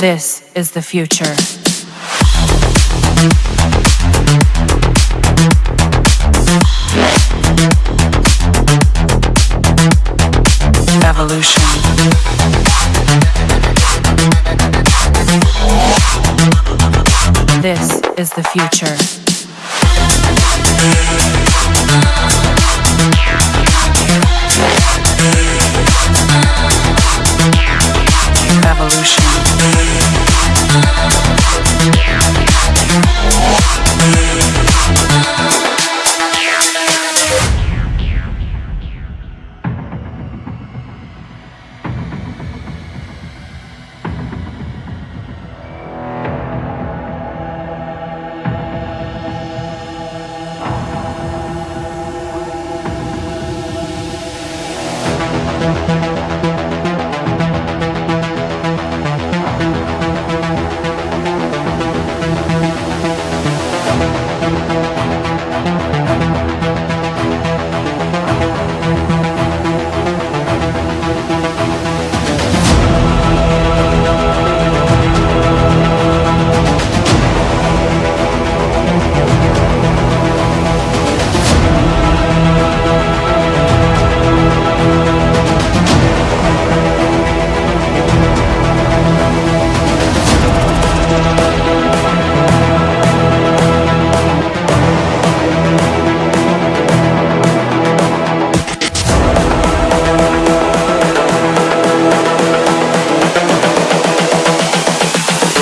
This is the future. Evolution. This is the future. Evolution. Thank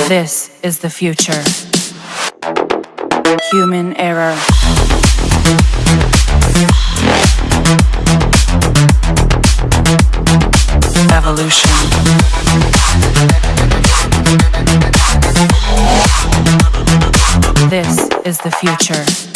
This is the future. Human error. Evolution. This is the future.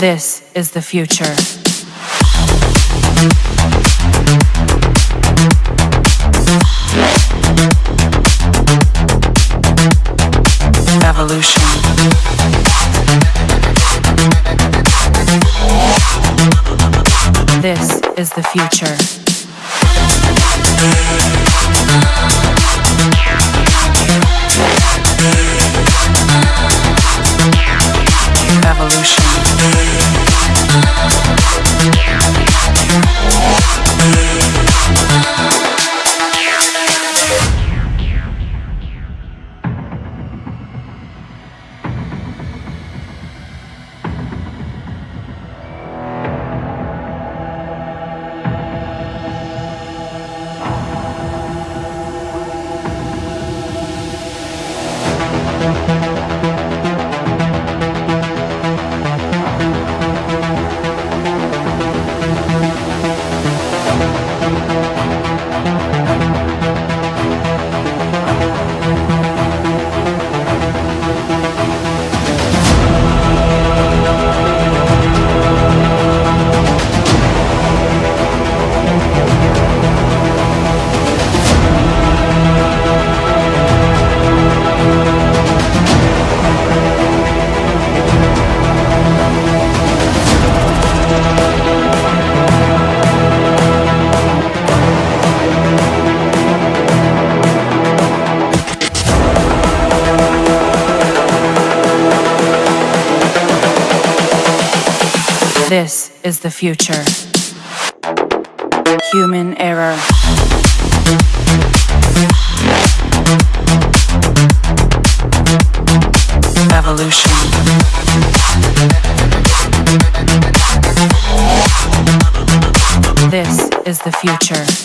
This is the future. Evolution. This is the future. Evolution. This is the future. Human error. Evolution. This is the future.